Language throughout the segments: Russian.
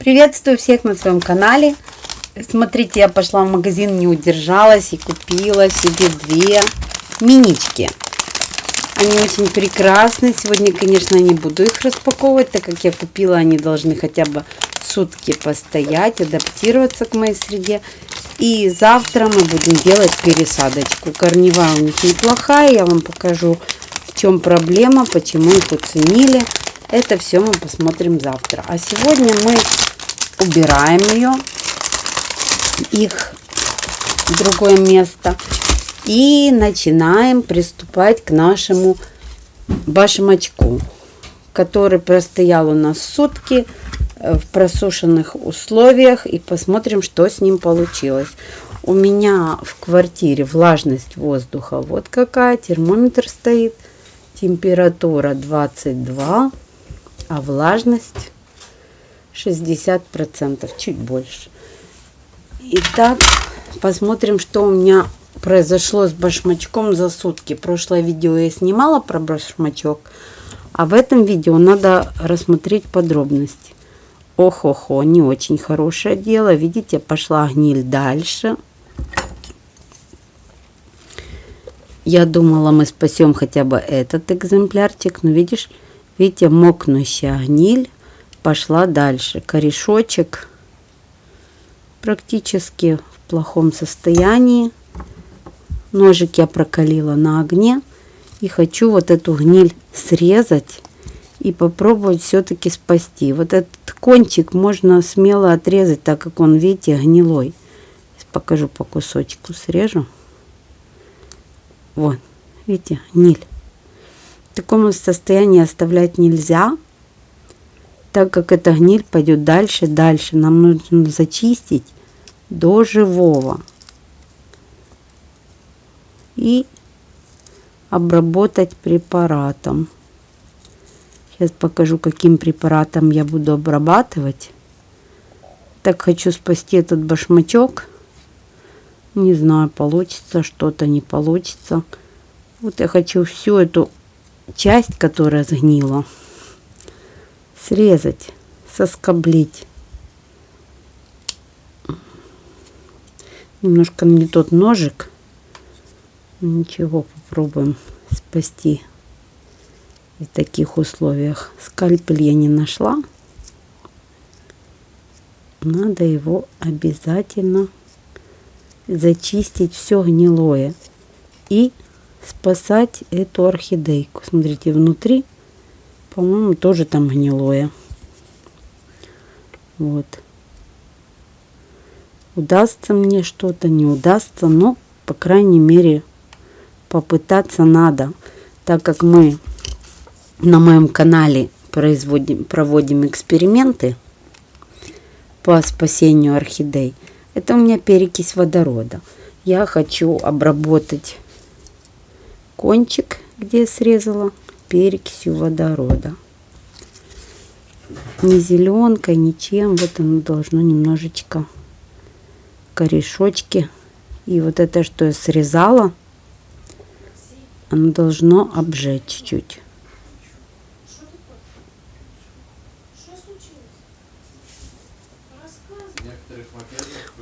Приветствую всех на своем канале. Смотрите, я пошла в магазин, не удержалась и купила себе две минички. Они очень прекрасны. Сегодня, конечно, не буду их распаковывать, так как я купила, они должны хотя бы сутки постоять, адаптироваться к моей среде. И завтра мы будем делать пересадочку. Корневая у них неплохая, я вам покажу, в чем проблема, почему их уценили. Это все мы посмотрим завтра. А сегодня мы убираем ее, их в другое место. И начинаем приступать к нашему башмачку, который простоял у нас сутки э, в просушенных условиях. И посмотрим, что с ним получилось. У меня в квартире влажность воздуха вот какая. Термометр стоит. Температура 22, а влажность 60%, чуть больше. Итак, посмотрим, что у меня произошло с башмачком за сутки. Прошлое видео я снимала про башмачок, а в этом видео надо рассмотреть подробности. Ох-охо, не очень хорошее дело. Видите, пошла гниль дальше. Я думала, мы спасем хотя бы этот экземплярчик. Но видишь, видите, мокнущая гниль пошла дальше. Корешочек практически в плохом состоянии. Ножик я прокалила на огне. И хочу вот эту гниль срезать и попробовать все-таки спасти. Вот этот кончик можно смело отрезать, так как он, видите, гнилой. Сейчас покажу по кусочку, срежу. Вот, видите, гниль. В таком состоянии оставлять нельзя так как эта гниль пойдет дальше, дальше. Нам нужно зачистить до живого. И обработать препаратом. Сейчас покажу, каким препаратом я буду обрабатывать. Так хочу спасти этот башмачок. Не знаю, получится что-то, не получится. Вот я хочу всю эту часть, которая сгнила, срезать, соскоблить. Немножко не тот ножик. Ничего, попробуем спасти в таких условиях. Скальпель я не нашла. Надо его обязательно зачистить все гнилое и спасать эту орхидейку. Смотрите, внутри по-моему, тоже там гнилое. Вот. Удастся мне что-то, не удастся, но, по крайней мере, попытаться надо, так как мы на моем канале производим, проводим эксперименты по спасению орхидей. Это у меня перекись водорода. Я хочу обработать кончик, где я срезала перекисью водорода. Не зеленкой, ничем. Вот оно должно немножечко корешочки. И вот это, что я срезала, оно должно обжечь чуть-чуть.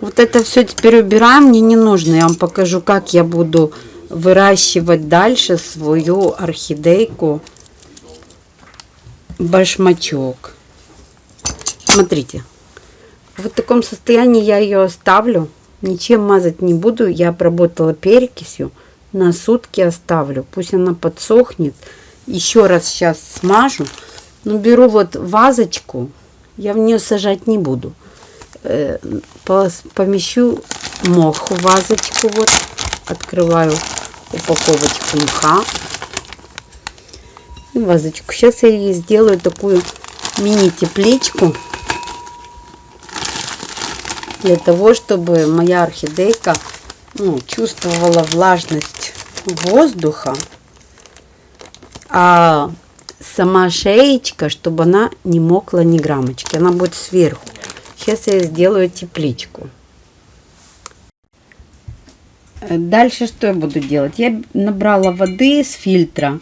Вот это все теперь убираем, мне не нужно. Я вам покажу, как я буду выращивать дальше свою орхидейку башмачок. Смотрите, в таком состоянии я ее оставлю. Ничем мазать не буду. Я обработала перекисью. На сутки оставлю. Пусть она подсохнет. Еще раз сейчас смажу. Но беру вот вазочку. Я в нее сажать не буду. Э, помещу мох в вазочку. Вот открываю упаковочку мха и вазочку. Сейчас я ей сделаю такую мини-тепличку для того, чтобы моя орхидейка ну, чувствовала влажность воздуха, а сама шеечка, чтобы она не мокла ни граммочки. Она будет сверху. Сейчас я сделаю тепличку. Э, дальше что я буду делать? Я набрала воды с фильтра.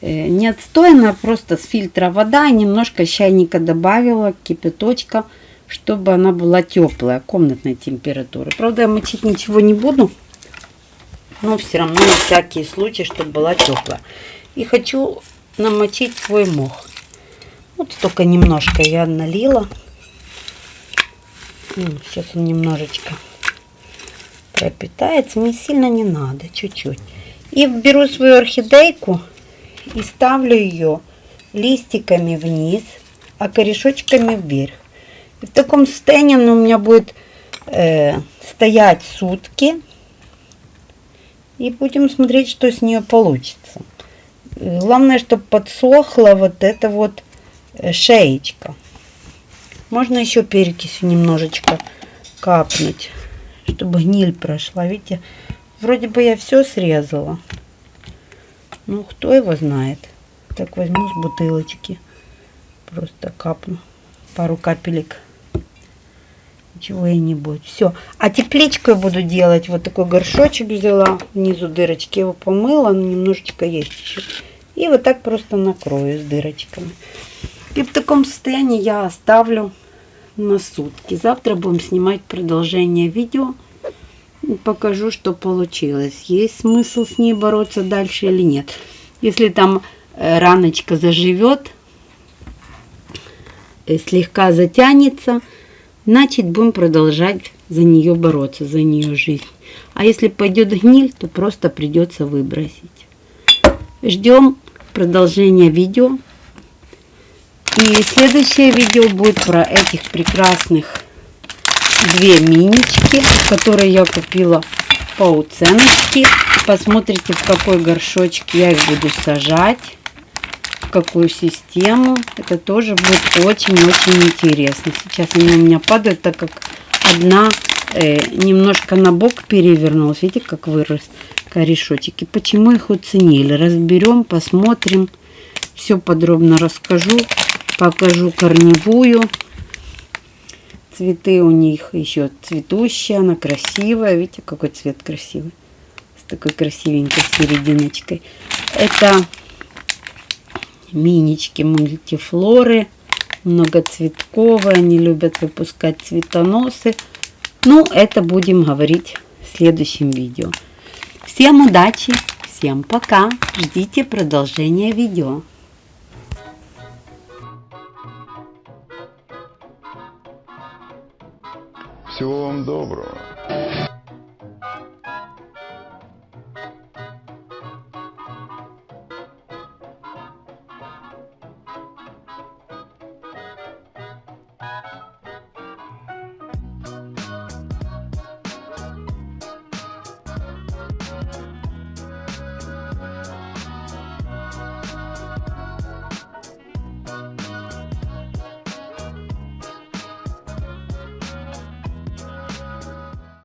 Э, не отстойная, просто с фильтра вода. Немножко чайника добавила, кипяточка. чтобы она была теплая, комнатной температуры. Правда, я мочить ничего не буду, но все равно на всякий случай, чтобы была теплая. И хочу намочить свой мох. Вот только немножко я налила. Сейчас он немножечко пропитается. Не сильно не надо, чуть-чуть. И беру свою орхидейку и ставлю ее листиками вниз, а корешочками вверх. И в таком состоянии она у меня будет э, стоять сутки. И будем смотреть, что с нее получится. Главное, чтобы подсохла вот эта вот э, шеечка. Можно еще перекисью немножечко капнуть, чтобы гниль прошла. Видите, вроде бы я все срезала. Ну, кто его знает. Так возьму с бутылочки. Просто капну пару капелек. Будет. Все. А тепличкой буду делать. Вот такой горшочек взяла. Внизу дырочки его помыла. Но немножечко есть еще. И вот так просто накрою с дырочками. И в таком состоянии я оставлю на сутки. Завтра будем снимать продолжение видео. Покажу, что получилось. Есть смысл с ней бороться дальше или нет. Если там э, раночка заживет, э, слегка затянется, значит будем продолжать за нее бороться, за нее жизнь. А если пойдет гниль, то просто придется выбросить. Ждем продолжения видео. И следующее видео будет про этих прекрасных две минички, которые я купила по уценочке. Посмотрите, в какой горшочек я их буду сажать, в какую систему. Это тоже будет очень-очень интересно. Сейчас они у меня падают, так как одна э, немножко на бок перевернулась. Видите, как вырос корешочек. И почему их оценили. Разберем, посмотрим. Все подробно расскажу. Покажу корневую. Цветы у них еще цветущие. Она красивая. Видите, какой цвет красивый. С такой красивенькой серединочкой. Это минички мультифлоры. Многоцветковые. Они любят выпускать цветоносы. Ну, это будем говорить в следующем видео. Всем удачи, всем пока. Ждите продолжения видео. Всего вам доброго.